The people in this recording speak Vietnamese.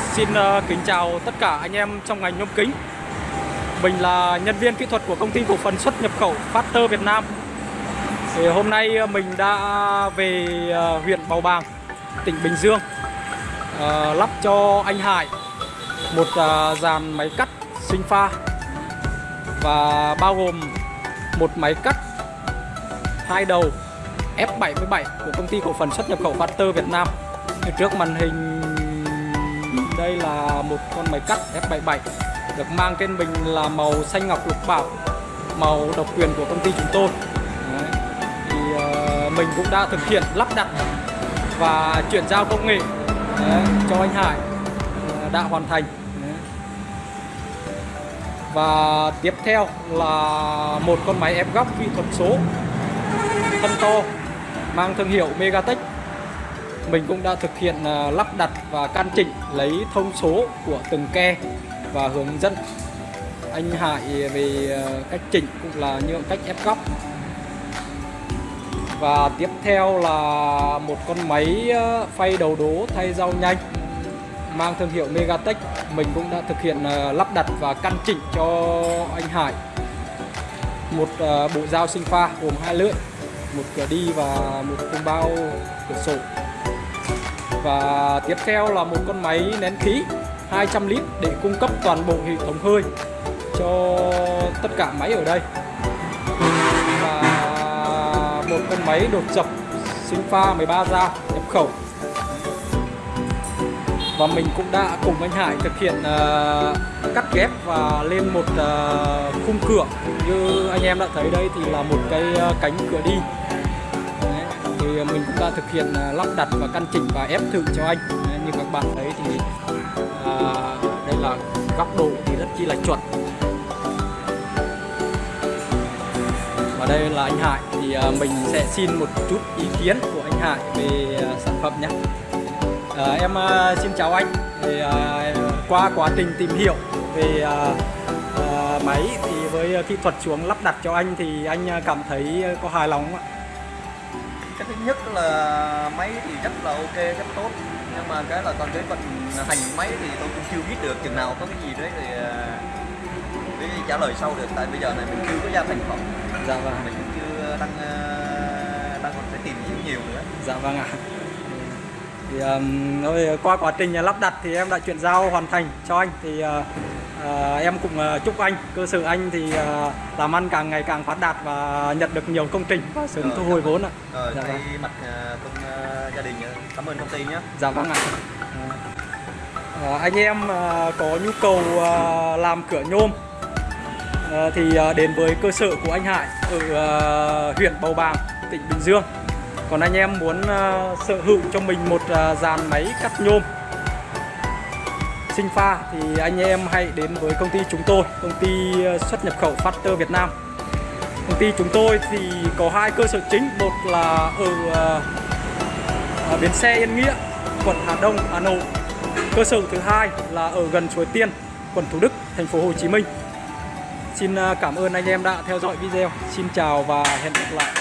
Xin uh, kính chào tất cả anh em trong ngành nhôm kính. Mình là nhân viên kỹ thuật của công ty cổ phần xuất nhập khẩu Factor Việt Nam. Thì hôm nay uh, mình đã về uh, huyện Bào Bàng, tỉnh Bình Dương uh, lắp cho anh Hải một uh, dàn máy cắt sinh pha và bao gồm một máy cắt hai đầu F77 của công ty cổ phần xuất nhập khẩu Factor Việt Nam. Trước màn hình đây là một con máy cắt F77 được mang trên mình là màu xanh ngọc lục bảo màu độc quyền của công ty chúng tôi Đấy. thì uh, mình cũng đã thực hiện lắp đặt và chuyển giao công nghệ Đấy, cho anh Hải ờ, đã hoàn thành Đấy. và tiếp theo là một con máy ép góc kỹ thuật số thân to mang thương hiệu Megatech mình cũng đã thực hiện à, lắp đặt và can chỉnh lấy thông số của từng ke và hướng dẫn anh Hải về à, cách chỉnh cũng là như cách ép góc. Và tiếp theo là một con máy à, phay đầu đố thay dao nhanh, mang thương hiệu Megatech. Mình cũng đã thực hiện lắp đặt và căn chỉnh cho anh Hải. Một bộ dao sinh pha gồm hai lưỡi, một cửa đi và một cung bao cửa sổ và tiếp theo là một con máy nén khí 200 lít để cung cấp toàn bộ hệ thống hơi cho tất cả máy ở đây. Và một con máy đột dập sinh pha 13 da nhập khẩu. Và mình cũng đã cùng anh Hải thực hiện uh, cắt ghép và lên một uh, khung cửa. Như anh em đã thấy đây thì là một cái uh, cánh cửa đi thì à, mình cũng đã thực hiện à, lắp đặt và căn chỉnh và ép thử cho anh. Đấy, như các bạn thấy thì à, đây là góc độ thì rất chi là chuẩn. Và đây là anh Hải. Thì à, mình sẽ xin một chút ý kiến của anh Hải về à, sản phẩm nhé. À, em à, xin chào anh. Thì à, qua quá trình tìm hiểu về à, à, máy thì với à, kỹ thuật xuống lắp đặt cho anh thì anh cảm thấy có hài lòng không ạ? Cái thứ nhất là máy thì rất là ok rất tốt. Nhưng mà cái là còn cái vận hành máy thì tôi cũng chưa biết được chừng nào có cái gì đấy thì để trả lời sau được. Tại bây giờ này mình chưa có ra thành phẩm. Dạ vâng mình cũng chưa đang à, đang còn phải tìm hiểu nhiều nữa. Dạ vâng ạ. Thì um, qua quá trình lắp đặt thì em đã chuyển giao hoàn thành cho anh. Thì uh, uh, em cũng uh, chúc anh cơ sở anh thì uh, làm ăn càng ngày càng phát đạt và nhận được nhiều công trình và sớm Ờ, thu hồi vốn ạ. Dạ thay vâng. mặt à, công à, gia đình à, cảm ơn công ty nhé Dạ vâng ạ. Ờ, anh em có nhu cầu làm cửa nhôm thì đến với cơ sở của anh Hải ở huyện Bầu Bàng, tỉnh Bình Dương. Còn anh em muốn sở hữu cho mình một dàn máy cắt nhôm sinh pha thì anh em hãy đến với công ty chúng tôi, công ty ờ, xuất nhập khẩu Factor Việt Nam. Công ty chúng tôi thì có hai cơ sở chính, một là ở ờ, ở bến xe Yên Nghĩa, quận Hà Đông, Hà Nội. Cơ sở thứ hai là ở gần Suối Tiên, quận Thủ Đức, thành phố Hồ Chí Minh. Xin ờ, cảm ơn anh em đã theo dõi video. Xin chào và hẹn gặp lại.